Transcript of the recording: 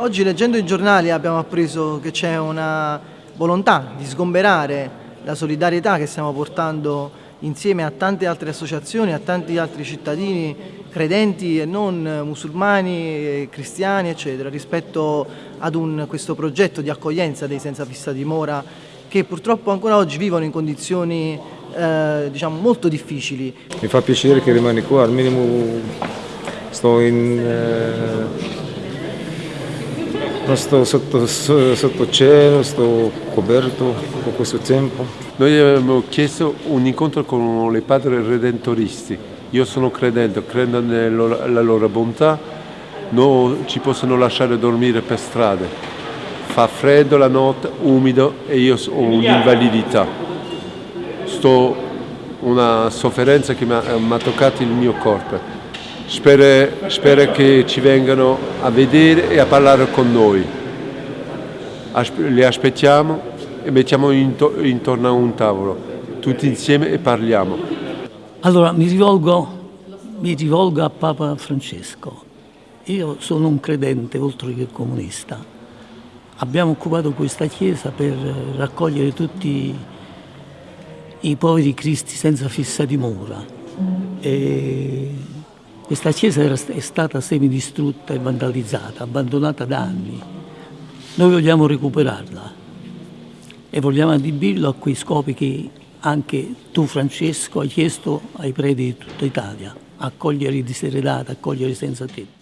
oggi leggendo i giornali abbiamo appreso che c'è una volontà di sgomberare la solidarietà che stiamo portando insieme a tante altre associazioni, a tanti altri cittadini credenti e non musulmani, cristiani eccetera rispetto ad un, questo progetto di accoglienza dei senza fissa dimora che purtroppo ancora oggi vivono in condizioni eh, diciamo molto difficili. Mi fa piacere che rimani qua, al minimo sto in... Eh sto sotto, sotto cielo, sto coperto con questo tempo. Noi abbiamo chiesto un incontro con i padri redentoristi. Io sono credente, credo nella loro bontà, non ci possono lasciare dormire per strade. Fa freddo la notte, umido e io ho un'invalidità. Sto una sofferenza che mi ha toccato il mio corpo Spero, spero che ci vengano a vedere e a parlare con noi. Li aspettiamo e mettiamo intorno a un tavolo, tutti insieme e parliamo. Allora mi rivolgo, mi rivolgo a Papa Francesco. Io sono un credente oltre che comunista. Abbiamo occupato questa chiesa per raccogliere tutti i poveri cristi senza fissa dimora. E questa chiesa è stata semidistrutta e vandalizzata, abbandonata da anni. Noi vogliamo recuperarla e vogliamo adibirlo a quei scopi che anche tu Francesco hai chiesto ai preti di tutta Italia, accogliere i diseredati, accogliere i senza tetto.